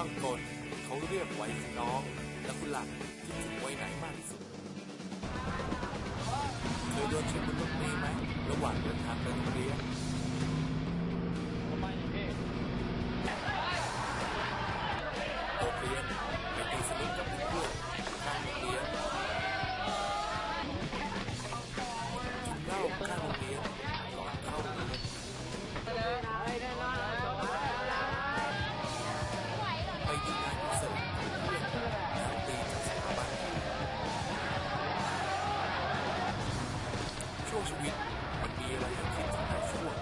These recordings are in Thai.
ช่างกลเขาเรียกไว้น้อง และคุณหลักคิดถึงไว้ไหนมากที่สุดเคยโดนเช็คบนรถเมล์ไหมระหว่างเดินทางไปโรงเรียน ช่วงชีวิตมันมีอะไรให้คิดถึงหลายช่วง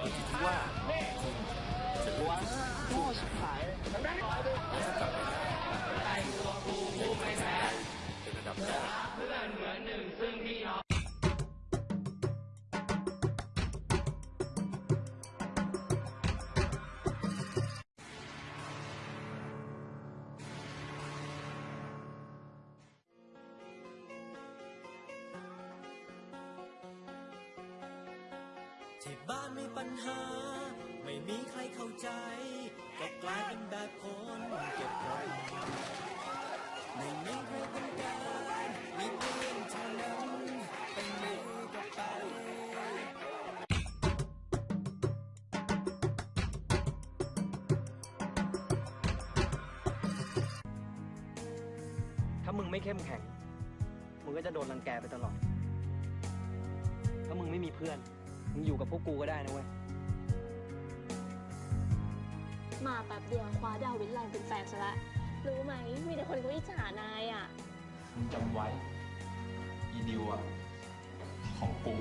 อยู่ที่ว่าคุณจะเลือกช่วงไหนแล้วถ้ากลับไปได้จะทำสิ่งใดเป็นระดับแรก ที่บ้านมีปัญหา ไม่มีใครเข้าใจ ก็กลายเป็นแบบคนเก็บกดไม่มีใครต้องการมีเพียงเท่านั้นเป็นมือกับไปถ้ามึงไม่เข้มแข็ง มึงก็จะโดนรังแกไปตลอด ถ้ามึงไม่มีเพื่อน มึงอยู่กับพวกกูก็ได้นะเว้ย มาแป๊บเดียวคว้าดาววินไลน์เป็นแฟนซะละ รู้ไหม มีแต่คนเขาอิจฉานายอะ มึงจำไว้ อีดิวอะของกู